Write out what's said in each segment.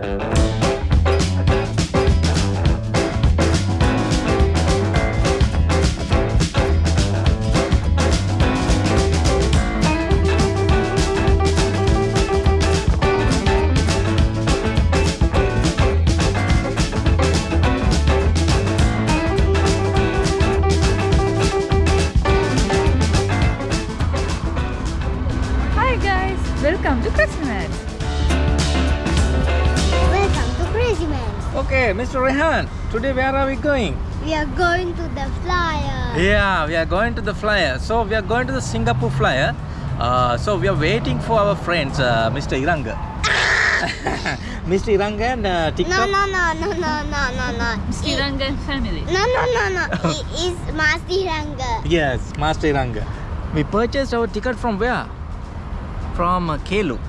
Hi guys, welcome to Christmas. Okay, Mr. Rehan, today where are we going? We are going to the flyer. Yeah, we are going to the flyer. So we are going to the Singapore flyer. Uh, so we are waiting for our friends, uh, Mr. Iranga. Mr. Iranga and uh, No, TikTok. no, no, no, no, no, no, no. Mr. It- Rangan family. No, no, no, no. it is Masti Ranga. Yes, Master Iranga. We purchased our ticket from where? From uh, Klook.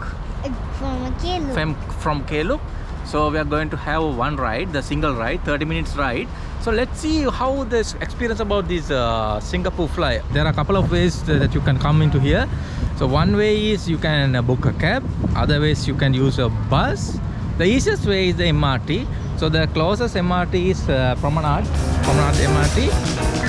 Uh, From Kelu. From, from Klook. So we are going to have one ride, the single ride, 30 minutes ride. So let's see how this experience about this uh, Singapore fly. There are a couple of ways that you can come into here. So one way is you can uh, book a cab. Other ways you can use a bus. The easiest way is the MRT. So the closest MRT is uh, Promenade, Promenade MRT.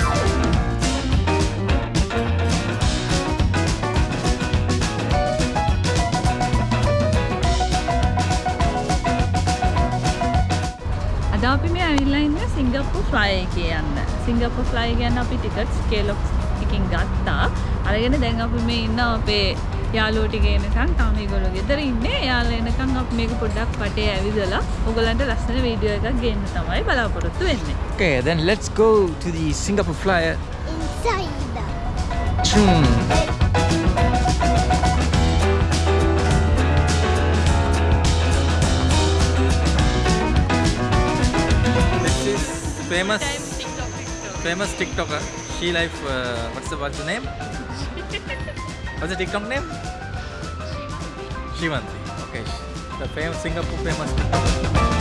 Singapore flyer එකේ යන්න. සිංගප්පූ fly ගැන අපි tickets කේලොක්ස් එකකින් ගත්තා. අරගෙන දැන් අපි මේ ඉන්න අපේ යාළුවෝ ටික එනකන් තාම ඒගොල්ලෝ ගෙදර ඉන්නේ. එයාලා එනකන් අපි මේක පොඩ්ඩක් වටේ ඇවිදලා ඔයගලන්ට ලස්සන වීඩියෝ එකක් ගේන්න තමයි බලාපොරොත්තු වෙන්නේ. Okay, then let's go to the Singapore flyer. Inside. Hmm. Famous famous TikToker. She life. Uh, what's the what's the name? what's the TikTok name? Shivanti. Okay. The famous Singapore famous. TikToker.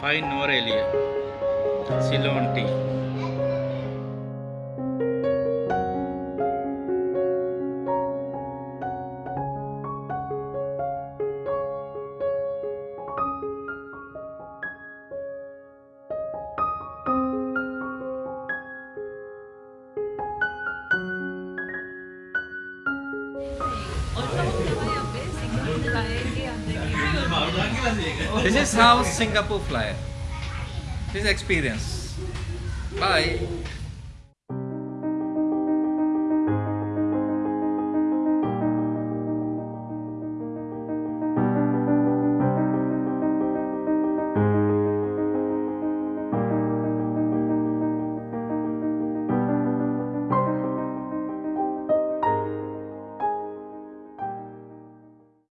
In Nuwara Eliya. Ceylon tea. This is how Singapore fly. This is experience. Bye.